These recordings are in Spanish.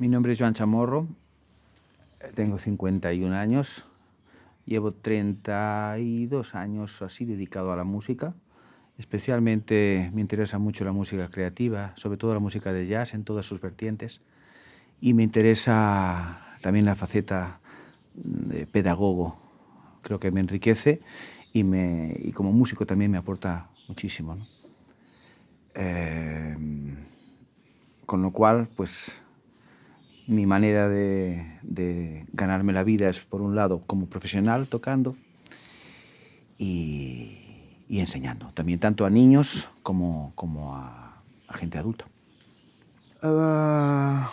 Mi nombre es Joan Chamorro, tengo 51 años, llevo 32 años así dedicado a la música. Especialmente me interesa mucho la música creativa, sobre todo la música de jazz en todas sus vertientes. Y me interesa también la faceta de pedagogo. Creo que me enriquece y, me, y como músico también me aporta muchísimo. Eh, con lo cual, pues mi manera de, ganarme la vida es, por un lado, como profesional tocando y, enseñando, también tanto a niños como, a, gente adulta. Ah,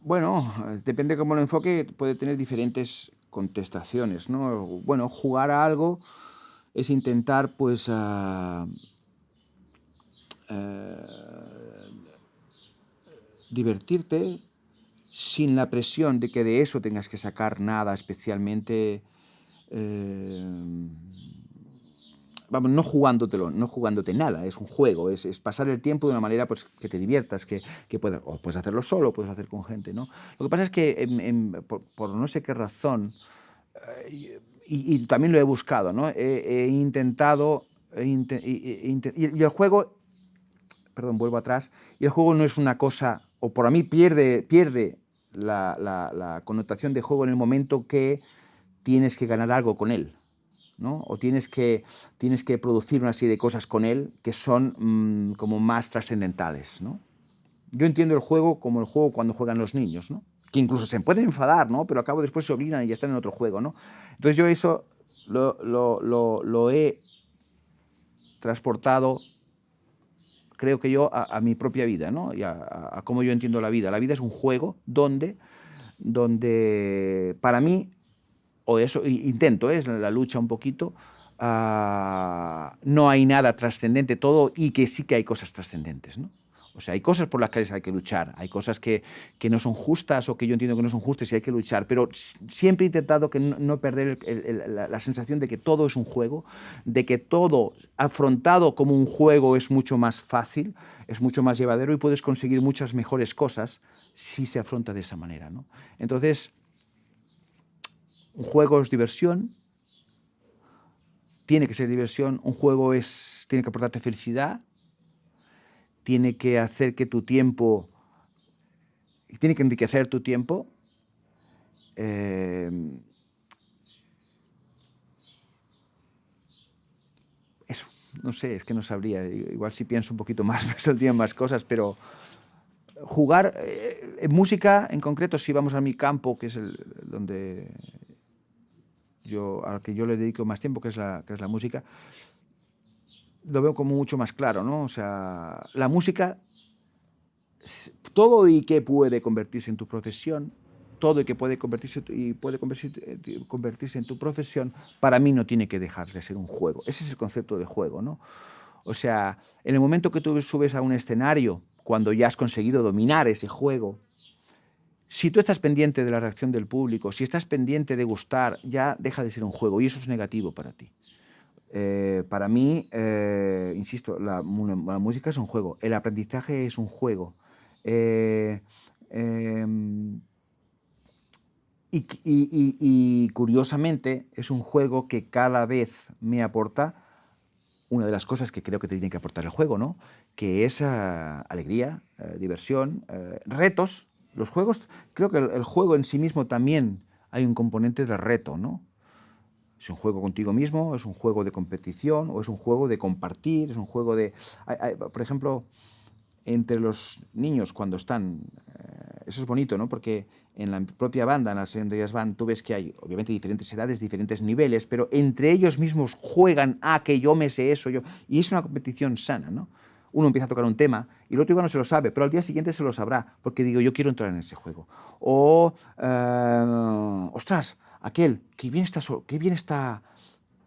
bueno, depende de cómo lo enfoque, puede tener diferentes contestaciones. ¿no? Bueno, jugar a algo es intentar pues, uh, divertirte sin la presión de que de eso tengas que sacar nada especialmente, eh, vamos, no jugándotelo, no jugándote nada, es un juego, es, pasar el tiempo de una manera pues, que te diviertas, que, que puedas, o puedes hacerlo solo, puedes hacer con gente, ¿no? Lo que pasa es que por, no sé qué razón, eh, y, también lo he buscado, ¿no? He, intentado, y el juego, perdón, vuelvo atrás, y el juego no es una cosa o por a mí pierde, pierde la, connotación de juego en el momento que tienes que ganar algo con él. ¿no? O tienes que, tienes que producir una serie de cosas con él que son mm, como más trascendentales. ¿no? Yo entiendo el juego como el juego cuando juegan los niños, ¿no? que incluso se pueden enfadar, ¿no? pero al cabo después se olvidan y ya están en otro juego. ¿no? Entonces yo eso lo he transportado creo que yo, a, mi propia vida, ¿no? Y a, cómo yo entiendo la vida. La vida es un juego donde, donde para mí, o eso intento, es la lucha un poquito, ah, no hay nada trascendente, todo, y que sí que hay cosas trascendentes, ¿no? O sea, hay cosas por las que hay que luchar, hay cosas que, que, no son justas o que yo entiendo que no son justas y hay que luchar, pero siempre he intentado que no, perder la, sensación de que todo es un juego, de que todo afrontado como un juego es mucho más fácil, es mucho más llevadero y puedes conseguir muchas mejores cosas si se afronta de esa manera. ¿no? Entonces, un juego es diversión, tiene que ser diversión, un juego es, tiene que aportarte felicidad, tiene que hacer que tu tiempo, tiene que enriquecer tu tiempo. Em, eso, no sé, es que no sabría. Igual si pienso un poquito más me saldrían más cosas, pero jugar eh, en música en concreto, si vamos a mi campo, que es el donde yo, al que yo le dedico más tiempo, que es la, que es la música, lo veo como mucho más claro, ¿no? O sea, la música, todo y que puede convertirse en tu profesión, todo y que puede convertirse, y puede convertirse, convertirse en tu profesión, para mí no tiene que dejar de ser un juego. Ese es el concepto de juego, ¿no? O sea, en el momento que tú subes a un escenario, cuando ya has conseguido dominar ese juego, si tú estás pendiente de la reacción del público, si estás pendiente de gustar, ya deja de ser un juego y eso es negativo para ti. Eh, para mí, eh, insisto, la, música es un juego, el aprendizaje es un juego. Eh, em, y, curiosamente es un juego que cada vez me aporta una de las cosas que creo que te tiene que aportar el juego, ¿no? que es ah, alegría, diversión, retos. Los juegos, creo que el, el, juego en sí mismo también hay un componente de reto, ¿no? Es un juego contigo mismo, es un juego de competición o es un juego de compartir, es un juego de... por ejemplo, entre los niños cuando están... Eh, eso es bonito, ¿no? Porque en la propia banda, en las ellas van, tú ves que hay obviamente diferentes edades, diferentes niveles, pero entre ellos mismos juegan a ah, que yo me sé eso, yo... Y es una competición sana, ¿no? Uno empieza a tocar un tema y el otro igual no se lo sabe, pero al día siguiente se lo sabrá, porque digo, yo quiero entrar en ese juego. O, eh, ostras, aquel, qué bien está, qué bien está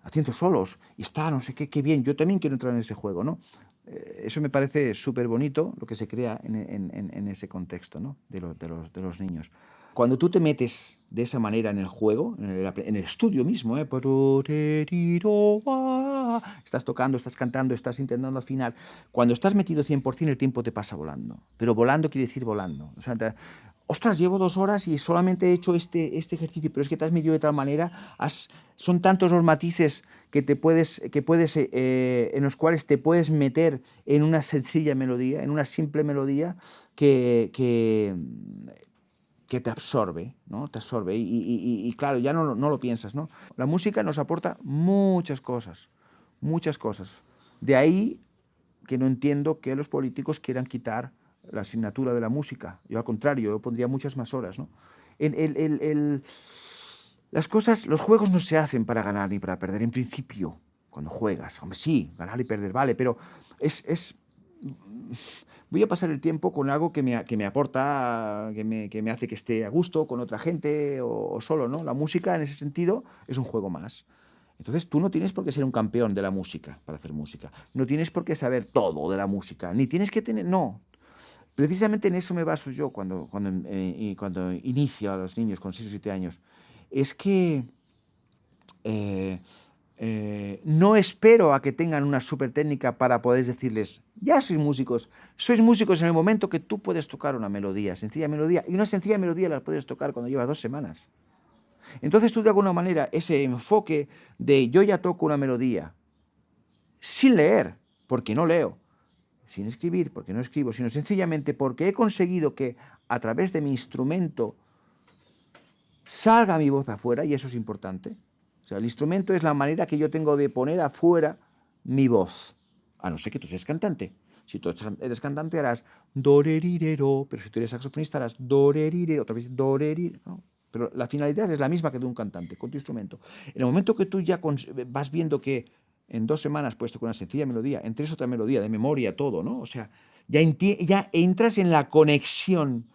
haciendo solos, y está no sé qué, qué bien, yo también quiero entrar en ese juego, ¿no? Eh, eso me parece súper bonito, lo que se crea en, ese contexto ¿no? de, los, niños. Cuando tú te metes de esa manera en el juego, en el, estudio mismo, ¿eh? ah, estás tocando, estás cantando, estás intentando afinar. Cuando estás metido 100% el tiempo te pasa volando, pero volando quiere decir volando. O sea, ostras, llevo dos horas y solamente he hecho este, este ejercicio, pero es que te has metido de tal manera, son tantos los matices que, te puedes, que puedes, eh, en los cuales te puedes meter en una sencilla melodía, en una simple melodía, que, que, te absorbe, ¿no? Te absorbe. Y, claro, ya no, no, lo piensas, ¿no? La música nos aporta muchas cosas, muchas cosas. De ahí que no entiendo que los políticos quieran quitar la asignatura de la música. Yo al contrario, yo pondría muchas más horas. ¿no? El, las cosas, los juegos no se hacen para ganar ni para perder, en principio, cuando juegas. Hombre, sí, ganar y perder, vale, pero es... es voy a pasar el tiempo con algo que me, que me aporta, que me, que me, hace que esté a gusto con otra gente o, solo, ¿no? La música, en ese sentido, es un juego más. Entonces tú no tienes por qué ser un campeón de la música para hacer música. No tienes por qué saber todo de la música. Ni tienes que tener... No, Precisamente en eso me baso yo cuando, cuando, eh, cuando inicio a los niños con 6 o 7 años. Es que eh, eh, no espero a que tengan una super técnica para poder decirles, ya sois músicos, sois músicos en el momento que tú puedes tocar una melodía, sencilla melodía, y una sencilla melodía la puedes tocar cuando llevas dos semanas. Entonces tú de alguna manera ese enfoque de yo ya toco una melodía, sin leer, porque no leo, sin escribir, porque no escribo, sino sencillamente porque he conseguido que a través de mi instrumento salga mi voz afuera, y eso es importante. O sea, el instrumento es la manera que yo tengo de poner afuera mi voz, a no ser que tú seas cantante. Si tú eres cantante harás do-re-ri-re-ro, pero si tú eres saxofonista harás do-re-ri-re, otra vez do-re-ri, ¿no? Pero la finalidad es la misma que de un cantante, con tu instrumento. En el momento que tú ya vas viendo que en dos semanas puesto con una sencilla melodía, en tres otra melodía, de memoria, todo, ¿no? O sea, ya, ya entras en la conexión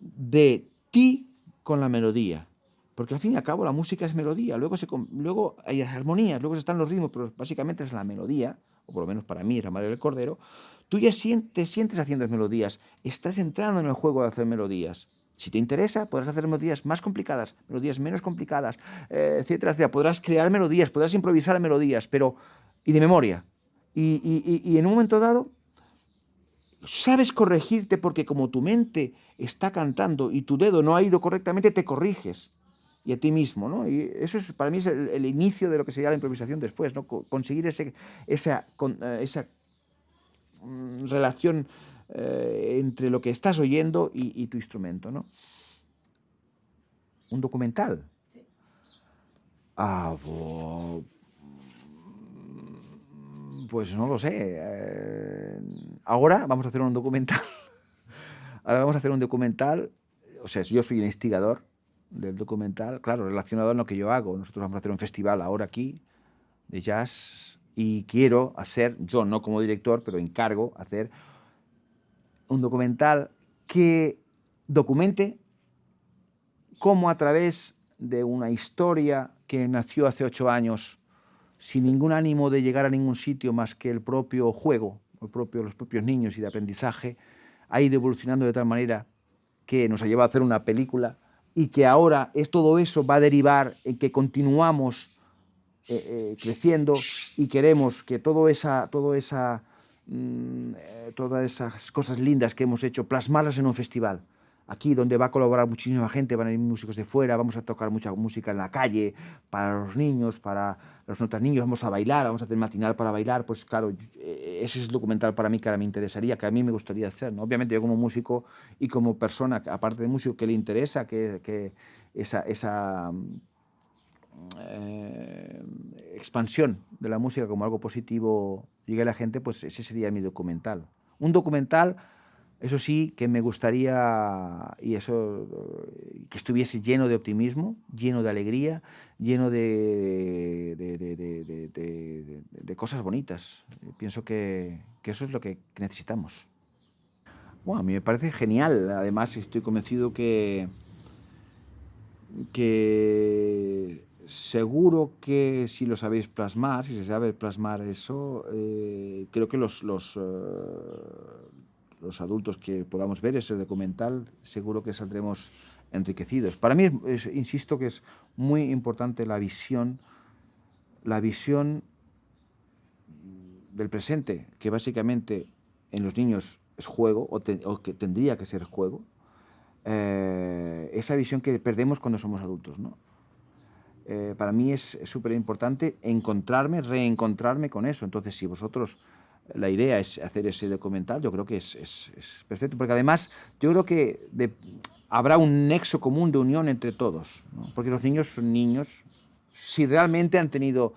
de ti con la melodía. Porque al fin y al cabo la música es melodía, luego, se, luego hay armonías, luego están los ritmos, pero básicamente es la melodía, o por lo menos para mí es la madre del cordero. Tú ya sientes, sientes haciendo melodías, estás entrando en el juego de hacer melodías. Si te interesa, podrás hacer melodías más complicadas, melodías menos complicadas, eh, etcétera, etcétera. Podrás crear melodías, podrás improvisar melodías, pero y de memoria. Y, en un momento dado, sabes corregirte porque como tu mente está cantando y tu dedo no ha ido correctamente, te corriges. Y a ti mismo, ¿no? Y eso es, para mí es el, inicio de lo que sería la improvisación después, ¿no? Conseguir ese, esa, eh, esa mm, relación eh, entre lo que estás oyendo y, tu instrumento, ¿no? Un documental. Ah, pues no lo sé. Eh, ahora vamos a hacer un documental. ahora vamos a hacer un documental. O sea, yo soy el instigador del documental, claro, relacionado a lo que yo hago. Nosotros vamos a hacer un festival ahora aquí de jazz y quiero hacer, yo no como director, pero encargo hacer un documental que documente cómo a través de una historia que nació hace ocho años, sin ningún ánimo de llegar a ningún sitio más que el propio juego, el propio, los propios niños y de aprendizaje, ha ido evolucionando de tal manera que nos ha llevado a hacer una película y que ahora es, todo eso va a derivar en que continuamos eh, eh, creciendo y queremos que todo esa, todo esa Mm, eh, todas esas cosas lindas que hemos hecho, plasmarlas en un festival. Aquí donde va a colaborar muchísima gente, van a ir músicos de fuera, vamos a tocar mucha música en la calle, para los niños, para los no niños, vamos a bailar, vamos a hacer matinal para bailar, pues claro, eh, ese es el documental para mí que ahora me interesaría, que a mí me gustaría hacer. ¿no? Obviamente yo como músico y como persona, aparte de músico, que le interesa que, que esa, esa eh, expansión de la música como algo positivo llegue a la gente, pues ese sería mi documental. Un documental, eso sí, que me gustaría y eso, que estuviese lleno de optimismo, lleno de alegría, lleno de, cosas bonitas. Pienso que, que, eso es lo que necesitamos. Bueno, a mí me parece genial. Además, estoy convencido que, que seguro que si lo sabéis plasmar, si se sabe plasmar eso, eh, creo que los, los, eh, los, adultos que podamos ver ese documental, seguro que saldremos enriquecidos. Para mí, insisto que es muy importante la visión, la visión del presente, que básicamente en los niños es juego, o, que tendría que ser juego, eh, esa visión que perdemos cuando somos adultos. ¿no? Eh, para mí es súper importante encontrarme, reencontrarme con eso. Entonces, si vosotros, la idea es hacer ese documental, yo creo que es, es, perfecto, porque además yo creo que habrá un nexo común de unión entre todos, porque los niños son niños, si realmente han tenido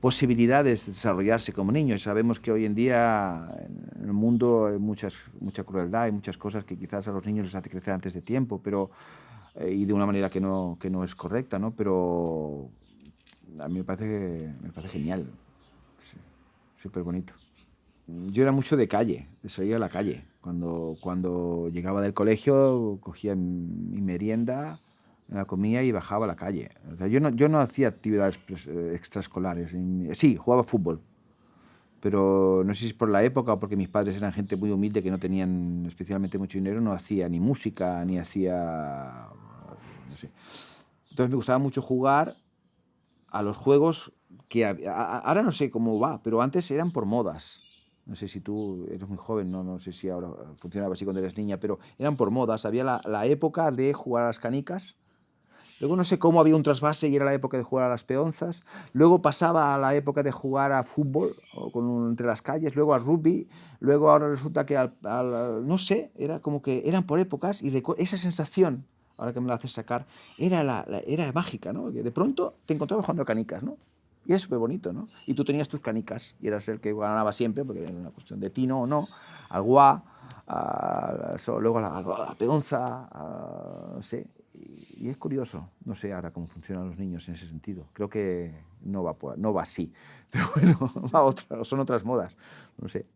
posibilidades de desarrollarse como niños. Sabemos que hoy en día en el mundo hay muchas, mucha crueldad, hay muchas cosas que quizás a los niños les hace crecer antes de tiempo, pero, eh, y de una manera que no, que no es correcta, ¿no? pero a mí me parece, me parece genial, súper bonito. Yo era mucho de calle, de salir a la calle. Cuando, cuando llegaba del colegio cogía mi merienda, la comía y bajaba a la calle. yo, no, yo no hacía actividades pues, eh, extraescolares. Sí, jugaba fútbol, pero no sé si es por la época o porque mis padres eran gente muy humilde que no tenían especialmente mucho dinero, no hacía ni música, ni hacía... no sé. Entonces me gustaba mucho jugar a los juegos que... ahora no sé cómo va, pero antes eran por modas. No sé si tú eres muy joven, no, no sé si ahora funcionaba así cuando eres niña, pero eran por modas. Había la, la época de jugar a las canicas, Luego no sé cómo había un trasvase y era la época de jugar a las peonzas. Luego pasaba a la época de jugar a fútbol o entre las calles, luego a rugby. Luego ahora resulta que al, no sé, era como que eran por épocas y esa sensación, ahora que me la haces sacar, era, la, era mágica, ¿no? De pronto te encontrabas jugando a canicas, ¿no? Y es súper bonito, ¿no? Y tú tenías tus canicas y eras el que ganaba siempre, porque era una cuestión de tino o no, al guá, luego a la, peonza, no sé, y, es curioso, no sé ahora cómo funcionan los niños en ese sentido. Creo que no va, no va así, pero bueno, va son otras modas, no sé.